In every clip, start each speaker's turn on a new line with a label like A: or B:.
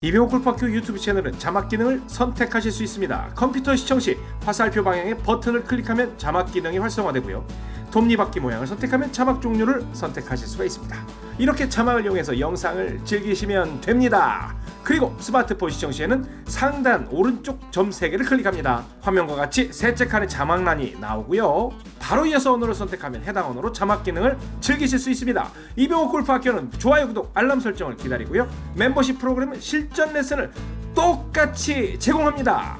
A: 이병호 골프학교 유튜브 채널은 자막 기능을 선택하실 수 있습니다. 컴퓨터 시청 시 화살표 방향의 버튼을 클릭하면 자막 기능이 활성화되고요. 톱니바퀴 모양을 선택하면 자막 종류를 선택하실 수가 있습니다. 이렇게 자막을 이용해서 영상을 즐기시면 됩니다. 그리고 스마트폰 시청 시에는 상단 오른쪽 점 3개를 클릭합니다. 화면과 같이 셋째 칸에 자막란이 나오고요. 바로 이어서 언어를 선택하면 해당 언어로 자막 기능을 즐기실 수 있습니다. 이병호 골프학교는 좋아요, 구독, 알람 설정을 기다리고요. 멤버십 프로그램은 실전 레슨을 똑같이 제공합니다.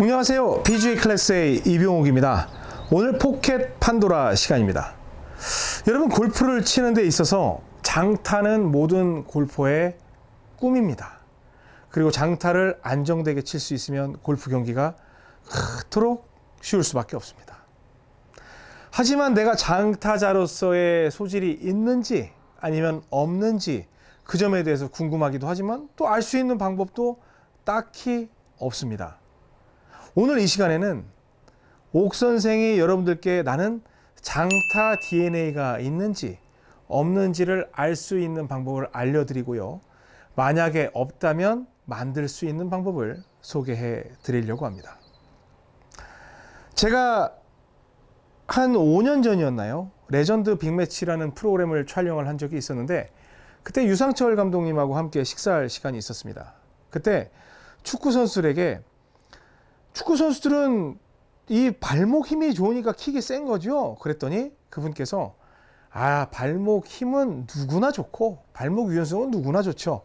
B: 안녕하세요. PGA 클래스의 이병옥입니다. 오늘 포켓 판도라 시간입니다. 여러분 골프를 치는 데 있어서 장타는 모든 골퍼의 꿈입니다. 그리고 장타를 안정되게 칠 수 있으면 골프 경기가 그토록 쉬울 수밖에 없습니다. 하지만 내가 장타자로서의 소질이 있는지 아니면 없는지 그 점에 대해서 궁금하기도 하지만 또 알 수 있는 방법도 딱히 없습니다. 오늘 이 시간에는 옥 선생이 여러분들께 나는 장타 DNA가 있는지 없는지를 알 수 있는 방법을 알려드리고요. 만약에 없다면 만들 수 있는 방법을 소개해 드리려고 합니다. 제가 한 5년 전이었나요? 레전드 빅매치라는 프로그램을 촬영을 한 적이 있었는데 그때 유상철 감독님하고 함께 식사할 시간이 있었습니다. 그때 축구 선수들에게 축구 선수들은 이 발목 힘이 좋으니까 킥이 센 거죠. 그랬더니 그분께서 아 발목 힘은 누구나 좋고 발목 유연성은 누구나 좋죠.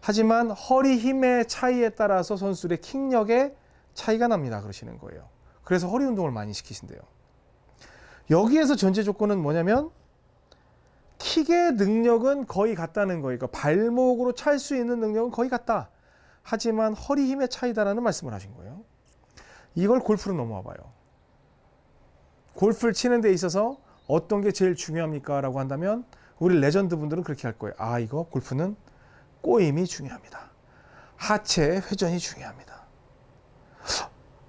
B: 하지만 허리 힘의 차이에 따라서 선수들의 킥력에 차이가 납니다. 그러시는 거예요. 그래서 허리 운동을 많이 시키신대요. 여기에서 전제 조건은 뭐냐면 킥의 능력은 거의 같다는 거예요. 그러니까 발목으로 찰 수 있는 능력은 거의 같다. 하지만 허리 힘의 차이다라는 말씀을 하신 거예요. 이걸 골프로 넘어와 봐요. 골프를 치는 데 있어서 어떤 게 제일 중요합니까? 라고 한다면 우리 레전드 분들은 그렇게 할 거예요. 아, 이거 골프는 꼬임이 중요합니다. 하체 회전이 중요합니다.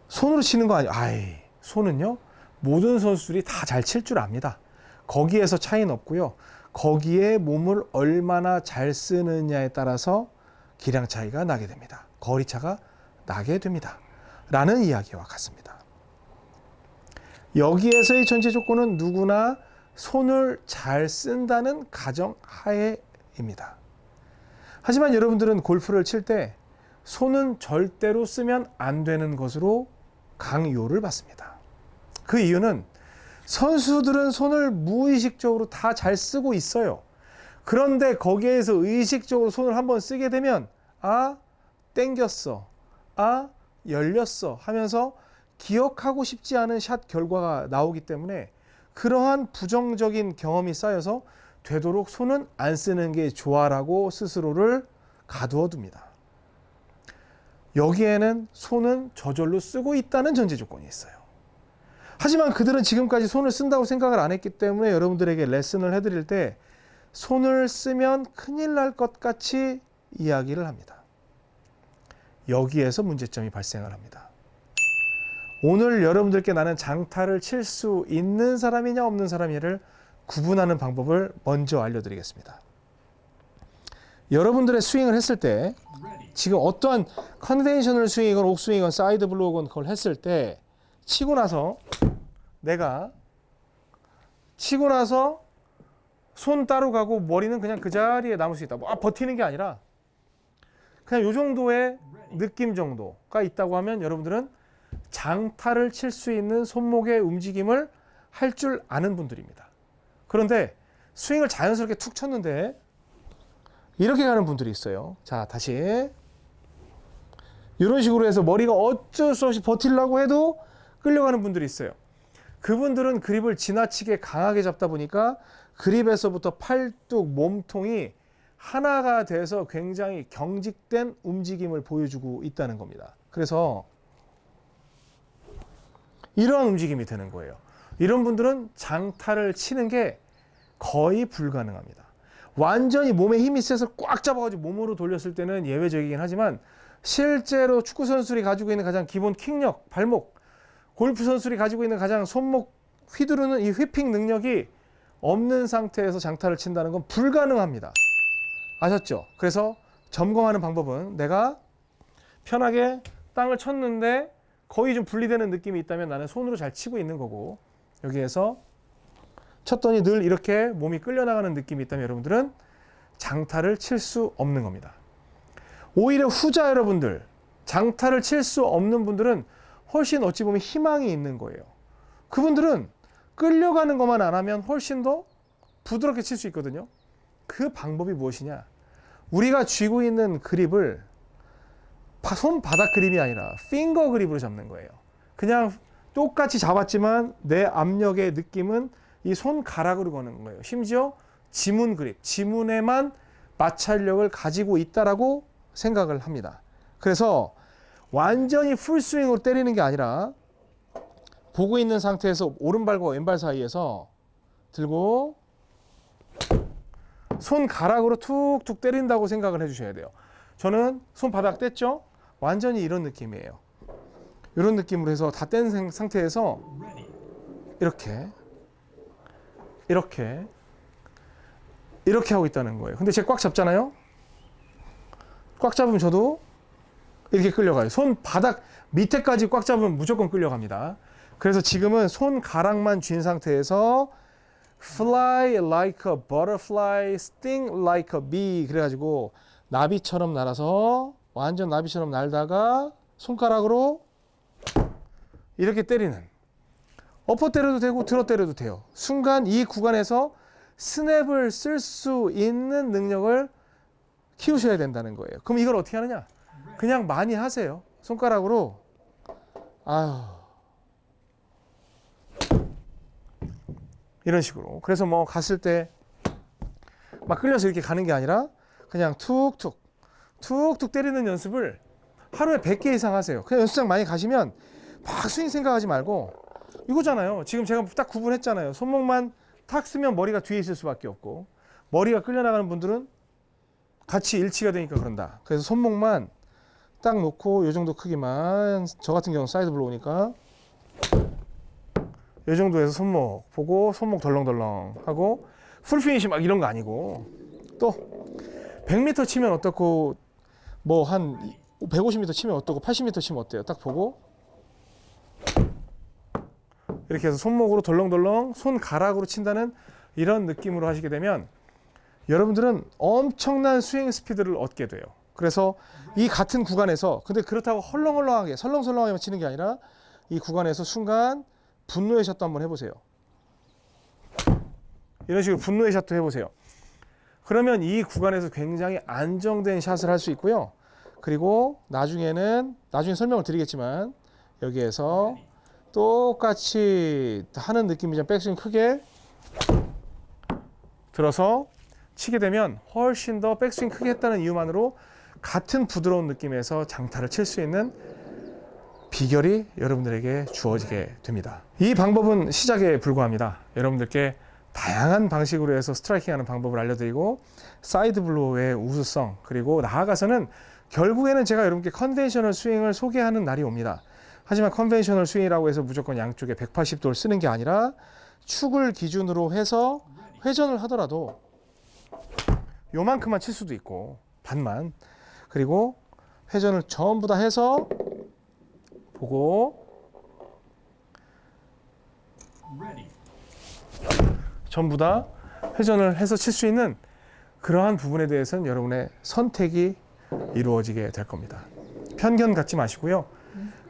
B: 손으로 치는 거 아니에요. 아이, 손은요, 모든 선수들이 다 잘 칠 줄 압니다. 거기에서 차이는 없고요. 거기에 몸을 얼마나 잘 쓰느냐에 따라서 기량 차이가 나게 됩니다. 거리 차가 나게 됩니다. 라는 이야기와 같습니다. 여기에서의 전제 조건은 누구나 손을 잘 쓴다는 가정 하에입니다. 하지만 여러분들은 골프를 칠 때 손은 절대로 쓰면 안 되는 것으로 강요를 받습니다. 그 이유는 선수들은 손을 무의식적으로 다 잘 쓰고 있어요. 그런데 거기에서 의식적으로 손을 한번 쓰게 되면 아 땡겼어. 아 열렸어 하면서 기억하고 싶지 않은 샷 결과가 나오기 때문에 그러한 부정적인 경험이 쌓여서 되도록 손은 안 쓰는 게 좋아라고 스스로를 가두어 둡니다. 여기에는 손은 저절로 쓰고 있다는 전제 조건이 있어요. 하지만 그들은 지금까지 손을 쓴다고 생각을 안 했기 때문에 여러분들에게 레슨을 해드릴 때 손을 쓰면 큰일 날 것 같이 이야기를 합니다. 여기에서 문제점이 발생을 합니다. 오늘 여러분들께 나는 장타를 칠 수 있는 사람이냐 없는 사람이냐를 구분하는 방법을 먼저 알려드리겠습니다. 여러분들의 스윙을 했을 때 지금 어떠한 conventional 스윙이건 옥스윙이건 side blow건 그걸 했을 때 치고 나서 내가 치고 나서 손 따로 가고 머리는 그냥 그 자리에 남을 수 있다. 뭐 아, 버티는 게 아니라 그냥 요 정도의 느낌 정도가 있다고 하면 여러분들은 장타를 칠 수 있는 손목의 움직임을 할 줄 아는 분들입니다. 그런데 스윙을 자연스럽게 툭 쳤는데 이렇게 가는 분들이 있어요. 자, 다시. 이런 식으로 해서 머리가 어쩔 수 없이 버틸라고 해도 끌려가는 분들이 있어요. 그분들은 그립을 지나치게 강하게 잡다 보니까 그립에서부터 팔뚝, 몸통이 하나가 돼서 굉장히 경직된 움직임을 보여주고 있다는 겁니다. 그래서 이러한 움직임이 되는 거예요. 이런 분들은 장타를 치는 게 거의 불가능합니다. 완전히 몸에 힘이 세서 꽉 잡아가지고 몸으로 돌렸을 때는 예외적이긴 하지만 실제로 축구 선수들이 가지고 있는 가장 기본 킥력, 발목, 골프 선수들이 가지고 있는 가장 손목 휘두르는 이 휘핑 능력이 없는 상태에서 장타를 친다는 건 불가능합니다. 아셨죠? 그래서 점검하는 방법은 내가 편하게 땅을 쳤는데 거의 좀 분리되는 느낌이 있다면 나는 손으로 잘 치고 있는 거고 여기에서 쳤더니 늘 이렇게 몸이 끌려나가는 느낌이 있다면 여러분들은 장타를 칠 수 없는 겁니다. 오히려 후자 여러분들 장타를 칠 수 없는 분들은 훨씬 어찌 보면 희망이 있는 거예요. 그분들은 끌려가는 것만 안 하면 훨씬 더 부드럽게 칠 수 있거든요. 그 방법이 무엇이냐? 우리가 쥐고 있는 그립을 바- 손바닥 그립이 아니라 핑거 그립으로 잡는 거예요. 그냥 똑같이 잡았지만 내 압력의 느낌은 이 손가락으로 거는 거예요. 심지어 지문 그립, 지문에만 마찰력을 가지고 있다라고 생각을 합니다. 그래서 완전히 풀스윙으로 때리는 게 아니라 보고 있는 상태에서 오른발과 왼발 사이에서 들고 손가락으로 툭툭 때린다고 생각을 해주셔야 돼요. 저는 손바닥 뗐죠? 완전히 이런 느낌이에요. 이런 느낌으로 해서 다 뗀 상태에서 이렇게 이렇게 이렇게 하고 있다는 거예요. 근데 제가 꽉 잡잖아요. 꽉 잡으면 저도 이렇게 끌려가요. 손 바닥 밑에까지 꽉 잡으면 무조건 끌려갑니다. 그래서 지금은 손가락만 쥔 상태에서 fly like a butterfly, sting like a bee 그래가지고 나비처럼 날아서 완전 나비처럼 날다가 손가락으로 이렇게 때리는 엎어 때려도 되고 들어 때려도 돼요. 순간 이 구간에서 스냅을 쓸 수 있는 능력을 키우셔야 된다는 거예요. 그럼 이걸 어떻게 하느냐? 그냥 많이 하세요. 손가락으로 아유 이런 식으로. 그래서 뭐 갔을 때 막 끌려서 이렇게 가는 게 아니라 그냥 툭툭 툭툭 때리는 연습을 하루에 100개 이상 하세요. 그냥 연습장 많이 가시면 막 스윙 생각하지 말고 이거잖아요. 지금 제가 딱 구분했잖아요. 손목만 탁 쓰면 머리가 뒤에 있을 수밖에 없고 머리가 끌려나가는 분들은 같이 일치가 되니까 그런다. 그래서 손목만 딱 놓고 이 정도 크기만 저 같은 경우는 side blow니까 이 정도에서 손목 보고 손목 덜렁덜렁 하고 full finish 막 이런 거 아니고 또 100m 치면 어떻고 뭐 한 150m 치면 어떻고 80m 치면 어때요? 딱 보고 이렇게 해서 손목으로 덜렁덜렁 손가락으로 친다는 이런 느낌으로 하시게 되면 여러분들은 엄청난 스윙 스피드를 얻게 돼요. 그래서 이 같은 구간에서 근데 그렇다고 헐렁헐렁하게 설렁설렁하게 치는 게 아니라 이 구간에서 순간 분노의 샷도 한번 해보세요. 이런 식으로 분노의 샷도 해보세요. 그러면 이 구간에서 굉장히 안정된 샷을 할 수 있고요. 그리고 나중에는 나중에 설명을 드리겠지만 여기에서 똑같이 하는 느낌이죠. 백스윙 크게 들어서 치게 되면 훨씬 더 백스윙 크게 했다는 이유만으로 같은 부드러운 느낌에서 장타를 칠 수 있는 비결이 여러분들에게 주어지게 됩니다. 이 방법은 시작에 불과합니다. 여러분들께 다양한 방식으로 해서 striking하는 방법을 알려드리고 side blow의 우수성 그리고 나아가서는 결국에는 제가 여러분께 conventional 스윙을 소개하는 날이 옵니다. 하지만 conventional 스윙이라고 해서 무조건 양쪽에 180도를 쓰는 게 아니라 축을 기준으로 해서 회전을 하더라도 요만큼만 칠 수도 있고 반만 그리고 회전을 전부 다 해서 보고 전부 다 회전을 해서 칠 수 있는 그러한 부분에 대해서는 여러분의 선택이 이루어지게 될 겁니다. 편견 갖지 마시고요.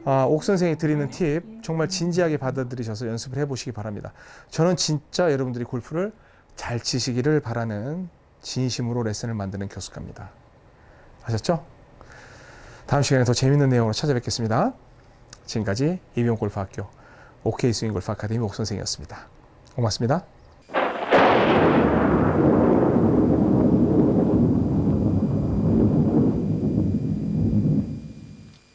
B: 아, 옥 선생이 드리는 팁 정말 진지하게 받아들이셔서 연습을 해보시기 바랍니다. 저는 진짜 여러분들이 골프를 잘 치시기를 바라는 진심으로 레슨을 만드는 교수가입니다. 아셨죠? 다음 시간에 더 재밌는 내용으로 찾아뵙겠습니다. 지금까지 이병 골프학교 OK 스윙 골프 아카데미 옥 선생이었습니다. 고맙습니다.